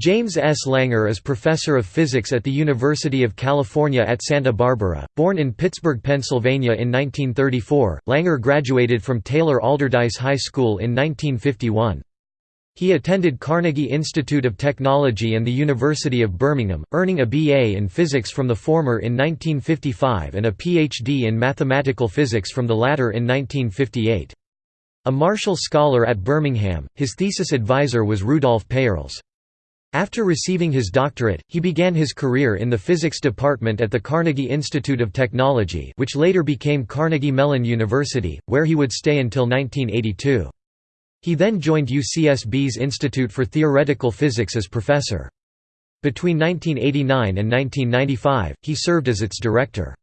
James S. Langer is professor of physics at the University of California at Santa Barbara. Born in Pittsburgh, Pennsylvania in 1934, Langer graduated from Taylor Allderdice High School in 1951. He attended Carnegie Institute of Technology and the University of Birmingham, earning a BA in physics from the former in 1955 and a PhD in mathematical physics from the latter in 1958. A Marshall Scholar at Birmingham, his thesis advisor was Rudolf Peierls. After receiving his doctorate, he began his career in the physics department at the Carnegie Institute of Technology which later became Carnegie Mellon University, where he would stay until 1982. He then joined UCSB's Institute for Theoretical Physics as professor. Between 1989 and 1995, he served as its director.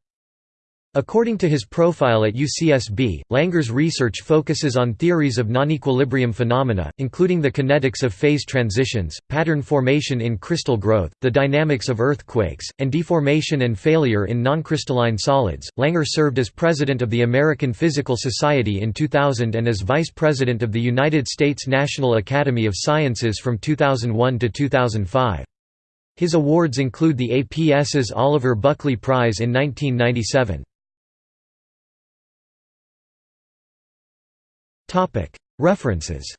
According to his profile at UCSB, Langer's research focuses on theories of non-equilibrium phenomena, including the kinetics of phase transitions, pattern formation in crystal growth, the dynamics of earthquakes, and deformation and failure in noncrystalline solids. Langer served as president of the American Physical Society in 2000 and as vice president of the United States National Academy of Sciences from 2001 to 2005. His awards include the APS's Oliver Buckley Prize in 1997. References